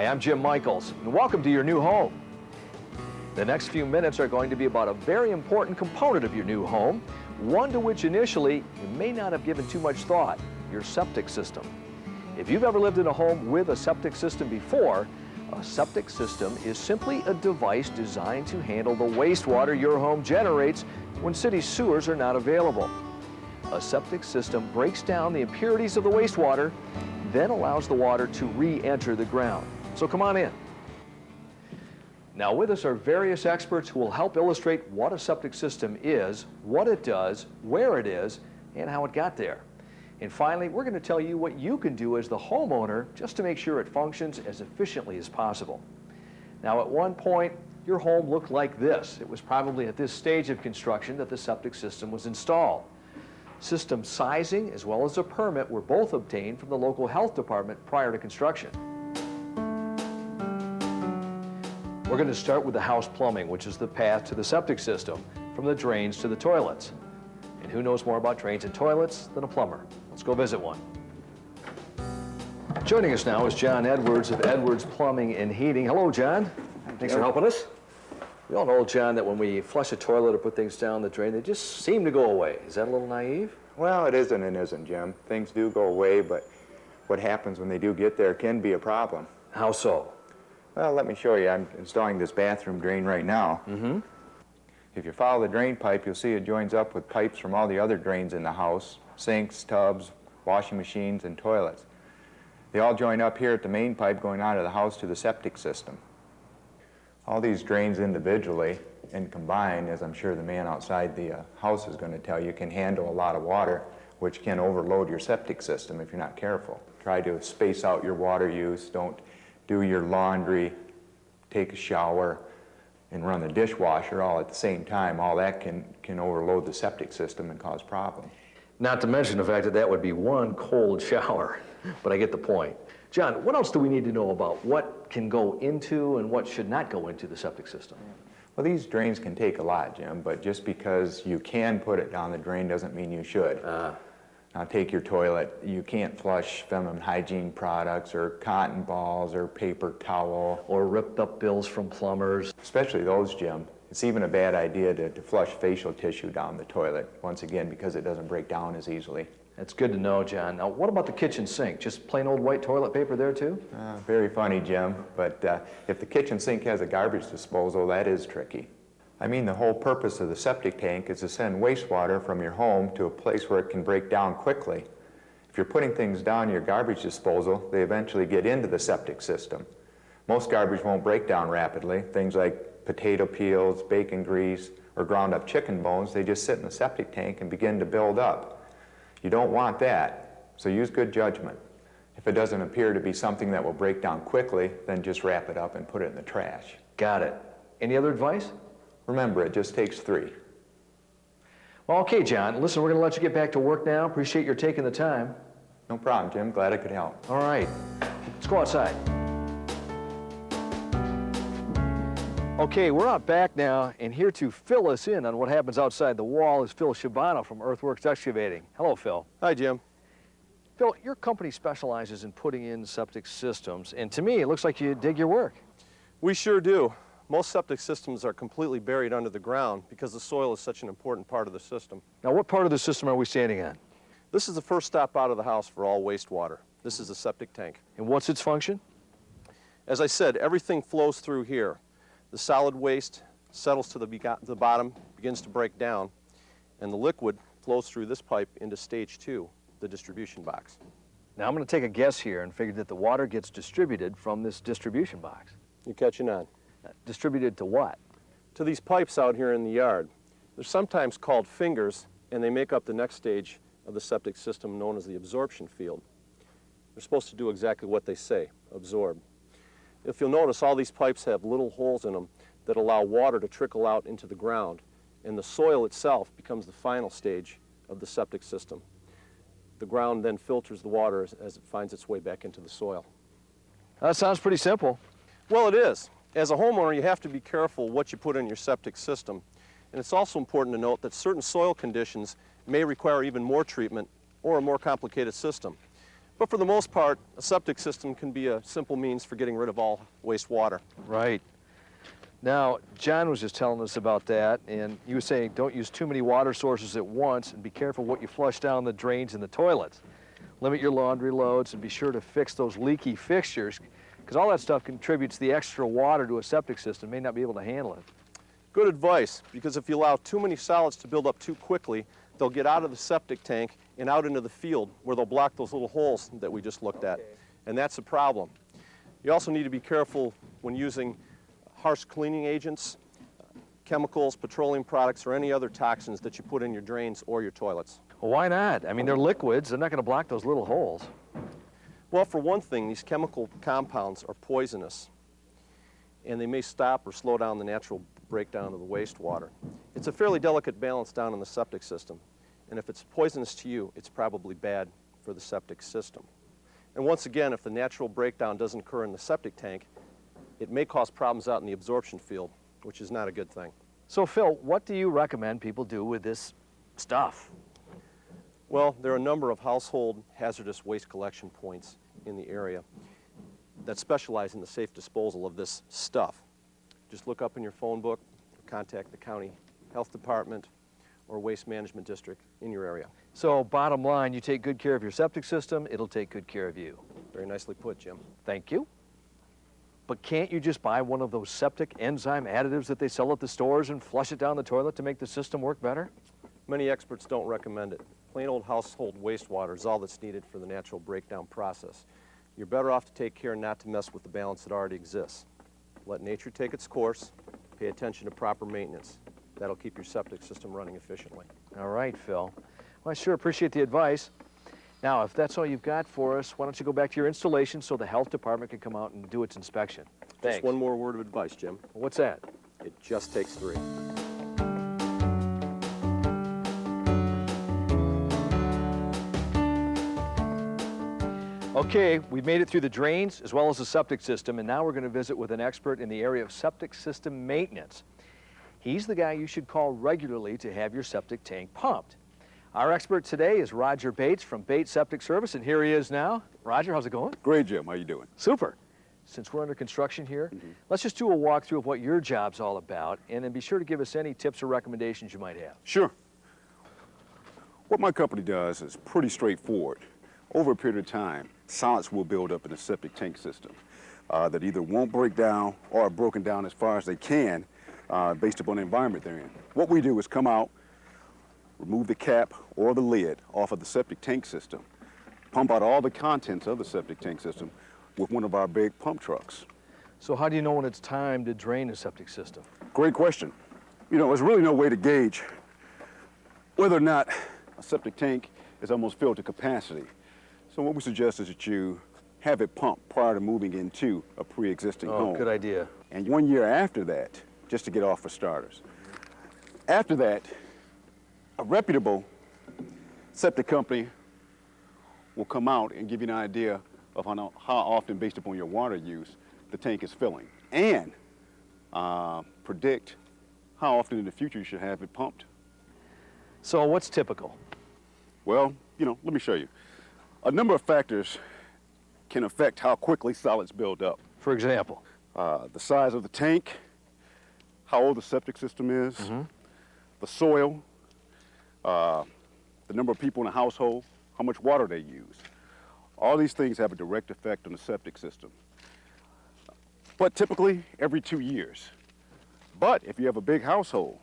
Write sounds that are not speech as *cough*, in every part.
Hi, I'm Jim Michaels, and welcome to your new home. The next few minutes are going to be about a very important component of your new home, one to which initially you may not have given too much thought, your septic system. If you've ever lived in a home with a septic system before, a septic system is simply a device designed to handle the wastewater your home generates when city sewers are not available. A septic system breaks down the impurities of the wastewater, then allows the water to re-enter the ground. So come on in. Now with us are various experts who will help illustrate what a septic system is, what it does, where it is, and how it got there. And finally, we're going to tell you what you can do as the homeowner just to make sure it functions as efficiently as possible. Now at one point, your home looked like this. It was probably at this stage of construction that the septic system was installed. System sizing as well as a permit were both obtained from the local health department prior to construction. We're going to start with the house plumbing, which is the path to the septic system from the drains to the toilets. And who knows more about drains and toilets than a plumber? Let's go visit one. Joining us now is John Edwards of Edwards Plumbing and Heating. Hello, John. Thanks for helping us. We all know, John, that when we flush a toilet or put things down the drain, they just seem to go away. Is that a little naive? Well, it isn't and isn't, Jim. Things do go away, but what happens when they do get there can be a problem. How so? Well, let me show you. I'm installing this bathroom drain right now. Mm-hmm. If you follow the drain pipe, you'll see it joins up with pipes from all the other drains in the house, sinks, tubs, washing machines, and toilets. They all join up here at the main pipe going out of the house to the septic system. All these drains individually and combined, as I'm sure the man outside the uh, house is going to tell you, can handle a lot of water, which can overload your septic system if you're not careful. Try to space out your water use. Don't do your laundry, take a shower, and run the dishwasher all at the same time, all that can, can overload the septic system and cause problems. Not to mention the fact that that would be one cold *laughs* shower, but I get the point. John, what else do we need to know about what can go into and what should not go into the septic system? Well, these drains can take a lot, Jim, but just because you can put it down the drain doesn't mean you should. Uh, Now take your toilet, you can't flush feminine hygiene products or cotton balls or paper towel, or ripped up bills from plumbers. especially those, Jim. It's even a bad idea to, to flush facial tissue down the toilet, once again, because it doesn't break down as easily. That's good to know, John. Now, what about the kitchen sink? Just plain old white toilet paper there, too? Uh, very funny, Jim, but uh, if the kitchen sink has a garbage disposal, that is tricky. I mean, the whole purpose of the septic tank is to send wastewater from your home to a place where it can break down quickly. If you're putting things down your garbage disposal, they eventually get into the septic system. Most garbage won't break down rapidly. Things like potato peels, bacon grease, or ground up chicken bones, they just sit in the septic tank and begin to build up. You don't want that, so use good judgment. If it doesn't appear to be something that will break down quickly, then just wrap it up and put it in the trash. Got it. Any other advice? Remember, it just takes three. Well, okay, John. Listen, we're going to let you get back to work now. Appreciate your taking the time. No problem, Jim. Glad I could help. All right. Let's go outside. Okay, we're out back now, and here to fill us in on what happens outside the wall is Phil Shibano from Earthworks Excavating. Hello, Phil. Hi, Jim. Phil, your company specializes in putting in septic systems, and to me, it looks like you dig your work. We sure do. Most septic systems are completely buried under the ground because the soil is such an important part of the system. Now, what part of the system are we standing on? This is the first stop out of the house for all wastewater. This is the septic tank. And what's its function? As I said, everything flows through here. The solid waste settles to the, the bottom, begins to break down, and the liquid flows through this pipe into stage two, the distribution box. Now, I'm going to take a guess here and figure that the water gets distributed from this distribution box. You're catching on? Distributed to what? To these pipes out here in the yard. They're sometimes called fingers, and they make up the next stage of the septic system known as the absorption field. They're supposed to do exactly what they say, absorb. If you'll notice, all these pipes have little holes in them that allow water to trickle out into the ground, and the soil itself becomes the final stage of the septic system. The ground then filters the water as, as it finds its way back into the soil. That sounds pretty simple. Well, it is. As a homeowner, you have to be careful what you put in your septic system. And it's also important to note that certain soil conditions may require even more treatment or a more complicated system. But for the most part, a septic system can be a simple means for getting rid of all wastewater. Right. Now, John was just telling us about that, and you were saying don't use too many water sources at once and be careful what you flush down the drains and the toilets. Limit your laundry loads and be sure to fix those leaky fixtures because all that stuff contributes the extra water to a septic system, may not be able to handle it. Good advice, because if you allow too many solids to build up too quickly, they'll get out of the septic tank and out into the field where they'll block those little holes that we just looked at. And that's a problem. You also need to be careful when using harsh cleaning agents, chemicals, petroleum products, or any other toxins that you put in your drains or your toilets. Well, why not? I mean, they're liquids. They're not going to block those little holes. Well, for one thing, these chemical compounds are poisonous, and they may stop or slow down the natural breakdown of the wastewater. It's a fairly delicate balance down in the septic system, and if it's poisonous to you, it's probably bad for the septic system. And once again, if the natural breakdown doesn't occur in the septic tank, it may cause problems out in the absorption field, which is not a good thing. So, Phil, what do you recommend people do with this stuff? Well, there are a number of household hazardous waste collection points in the area that specialize in the safe disposal of this stuff. Just look up in your phone book, contact the county health department or waste management district in your area. So, bottom line, you take good care of your septic system, it'll take good care of you. Very nicely put, Jim. Thank you. But can't you just buy one of those septic enzyme additives that they sell at the stores and flush it down the toilet to make the system work better? Many experts don't recommend it. Plain old household wastewater is all that's needed for the natural breakdown process. You're better off to take care not to mess with the balance that already exists. Let nature take its course, pay attention to proper maintenance. That'll keep your septic system running efficiently. All right, Phil. Well, I sure appreciate the advice. Now, if that's all you've got for us, why don't you go back to your installation so the health department can come out and do its inspection? Thanks. Just one more word of advice, Jim. What's that? It just takes three. Okay, we've made it through the drains as well as the septic system, and now we're going to visit with an expert in the area of septic system maintenance. He's the guy you should call regularly to have your septic tank pumped. Our expert today is Roger Bates from Bates Septic Service, and here he is now. Roger, how's it going? Great, Jim. How you doing? Super. Since we're under construction here, mm-hmm. let's just do a walkthrough of what your job's all about, and then be sure to give us any tips or recommendations you might have. Sure. What my company does is pretty straightforward. Over a period of time, solids will build up in the septic tank system uh, that either won't break down or are broken down as far as they can uh, based upon the environment they're in. What we do is come out, remove the cap or the lid off of the septic tank system, pump out all the contents of the septic tank system with one of our big pump trucks. So how do you know when it's time to drain a septic system? Great question. You know, there's really no way to gauge whether or not a septic tank is almost filled to capacity. So what we suggest is that you have it pumped prior to moving into a pre-existing Oh, home. good idea. And one year after that, just to get off for starters. After that, a reputable septic company will come out and give you an idea of how, how often, based upon your water use, the tank is filling, and uh, predict how often in the future you should have it pumped. So what's typical? Well, you know, let me show you. A number of factors can affect how quickly solids build up. For example? Uh, the size of the tank, how old the septic system is, the soil, uh, the number of people in a household, how much water they use. All these things have a direct effect on the septic system. But typically every two years. But if you have a big household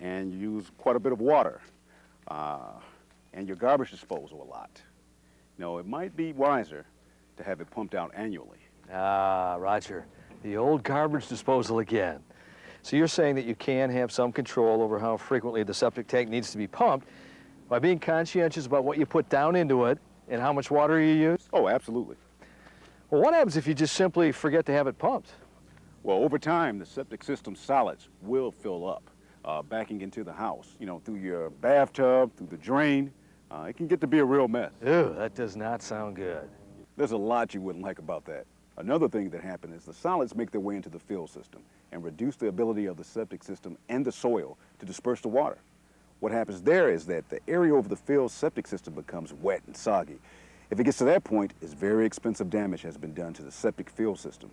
and you use quite a bit of water uh, and your garbage disposal a lot, know, it might be wiser to have it pumped out annually. Ah, Roger, the old garbage disposal again. So you're saying that you can have some control over how frequently the septic tank needs to be pumped by being conscientious about what you put down into it and how much water you use? Oh, absolutely. Well, what happens if you just simply forget to have it pumped? Well, over time, the septic system solids will fill up, uh, backing into the house, you know, through your bathtub, through the drain. Uh, it can get to be a real mess. Ew, that does not sound good. There's a lot you wouldn't like about that. Another thing that happens is the solids make their way into the fill system and reduce the ability of the septic system and the soil to disperse the water. What happens there is that the area over the filled septic system becomes wet and soggy, If it gets to that point, it's very expensive damage has been done to the septic field system.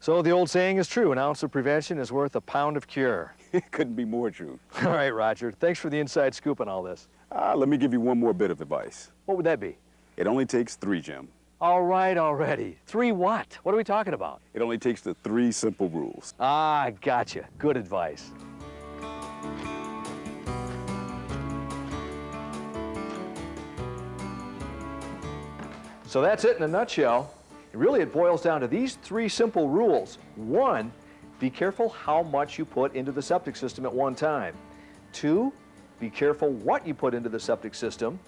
So the old saying is true, an ounce of prevention is worth a pound of cure. *laughs* It couldn't be more true. All right, Roger, thanks for the inside scoop on all this. Uh, let me give you one more bit of advice. What would that be? It only takes three, Jim. All right already. Three what? What are we talking about? It only takes the three simple rules. Ah, gotcha. Good advice. So that's it in a nutshell. Really, it boils down to these three simple rules. One, be careful how much you put into the septic system at one time. Two, be careful what you put into the septic system.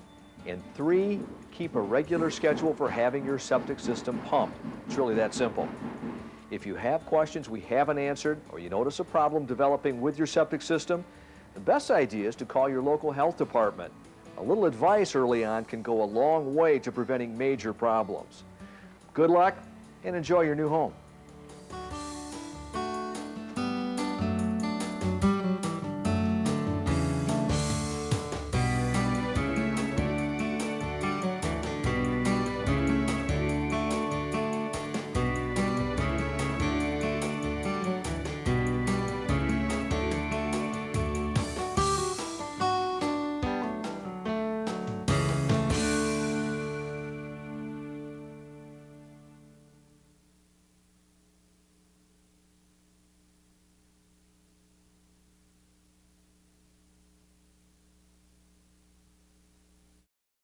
And three, keep a regular schedule for having your septic system pumped. It's really that simple. If you have questions we haven't answered, or you notice a problem developing with your septic system, the best idea is to call your local health department. A little advice early on can go a long way to preventing major problems. Good luck and enjoy your new home.